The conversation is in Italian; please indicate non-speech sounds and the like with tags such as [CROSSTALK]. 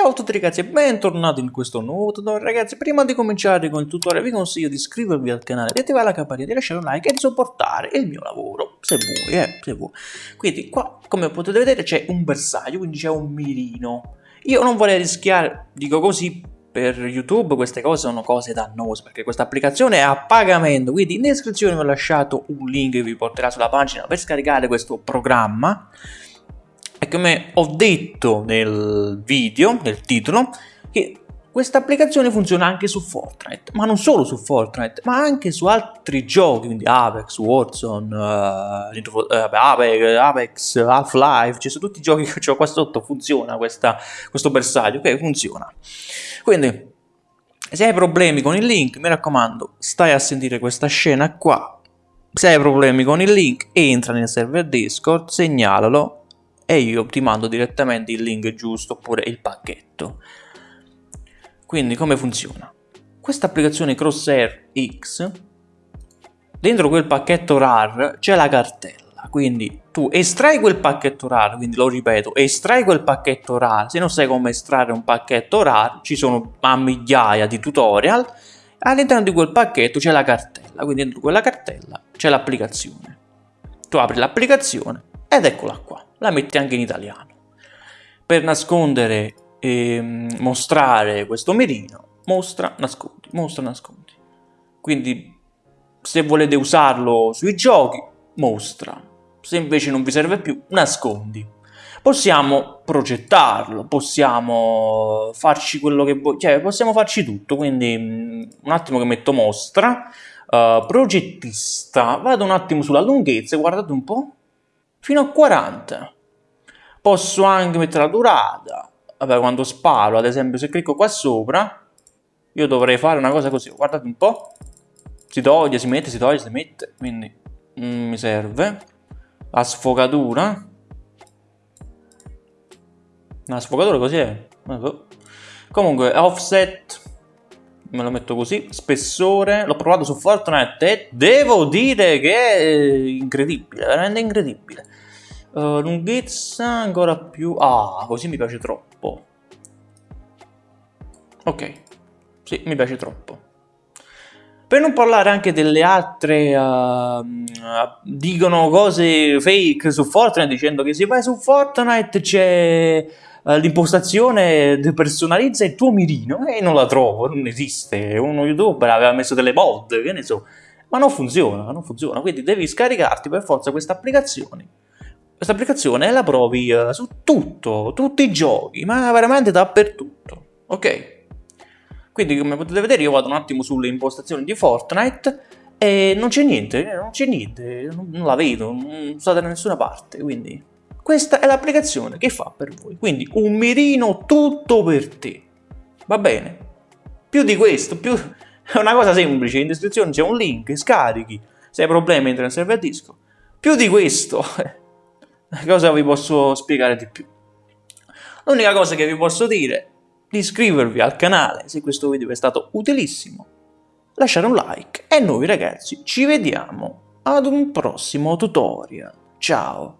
Ciao a tutti ragazzi e bentornati in questo nuovo tutorial. Ragazzi Prima di cominciare con il tutorial vi consiglio di iscrivervi al canale, di attivare la campanella, di lasciare un like e di supportare il mio lavoro Se vuoi, eh, se vuoi. Quindi qua come potete vedere c'è un bersaglio, quindi c'è un mirino. Io non vorrei rischiare, dico così, per YouTube queste cose sono cose dannose perché questa applicazione è a pagamento quindi in descrizione vi ho lasciato un link che vi porterà sulla pagina per scaricare questo programma e come ho detto nel video, nel titolo, che questa applicazione funziona anche su Fortnite, ma non solo su Fortnite, ma anche su altri giochi, quindi Apex, Warzone, uh, Apex, Apex Half-Life, cioè su tutti i giochi che ho qua sotto funziona questa, questo bersaglio, ok, funziona. Quindi, se hai problemi con il link, mi raccomando, stai a sentire questa scena qua. Se hai problemi con il link, entra nel server Discord, segnalalo e io ti mando direttamente il link giusto oppure il pacchetto. Quindi come funziona? Questa applicazione Crosshair X, dentro quel pacchetto RAR c'è la cartella, quindi tu estrai quel pacchetto RAR, quindi lo ripeto, estrai quel pacchetto RAR, se non sai come estrarre un pacchetto RAR ci sono a migliaia di tutorial, all'interno di quel pacchetto c'è la cartella, quindi dentro quella cartella c'è l'applicazione. Tu apri l'applicazione ed eccola qua la metti anche in italiano. Per nascondere e mm, mostrare questo mirino, mostra, nascondi, mostra, nascondi. Quindi se volete usarlo sui giochi, mostra. Se invece non vi serve più, nascondi. Possiamo progettarlo, possiamo farci quello che vuoi, cioè possiamo farci tutto, quindi mm, un attimo che metto mostra, uh, progettista, vado un attimo sulla lunghezza, guardate un po', fino a 40. Posso anche mettere la durata. Vabbè, quando sparo, ad esempio, se clicco qua sopra, io dovrei fare una cosa così. Guardate un po'. Si toglie, si mette, si toglie, si mette. Quindi mm, mi serve. La sfogatura. La sfogatura così è. Comunque, offset. Me lo metto così. Spessore. L'ho provato su Fortnite e devo dire che è incredibile. Veramente incredibile. Uh, lunghezza ancora più... Ah, così mi piace troppo. Ok, sì, mi piace troppo. Per non parlare anche delle altre, uh, dicono cose fake su Fortnite dicendo che se vai su Fortnite c'è uh, l'impostazione personalizza il tuo mirino e non la trovo, non esiste. Uno youtuber aveva messo delle mod, che ne so, ma non funziona, non funziona. Quindi devi scaricarti per forza queste applicazioni questa applicazione la provi uh, su tutto, tutti i giochi, ma veramente dappertutto, ok? Quindi come potete vedere io vado un attimo sulle impostazioni di Fortnite e non c'è niente, eh, non c'è niente, non la vedo, non sta da nessuna parte, quindi questa è l'applicazione che fa per voi, quindi un mirino tutto per te, va bene? Più di questo, più... [LAUGHS] è una cosa semplice, in descrizione c'è un link, scarichi, se hai problemi entra nel server disco, più di questo [LAUGHS] cosa vi posso spiegare di più? L'unica cosa che vi posso dire è di iscrivervi al canale se questo video è stato utilissimo, lasciare un like e noi ragazzi ci vediamo ad un prossimo tutorial. Ciao!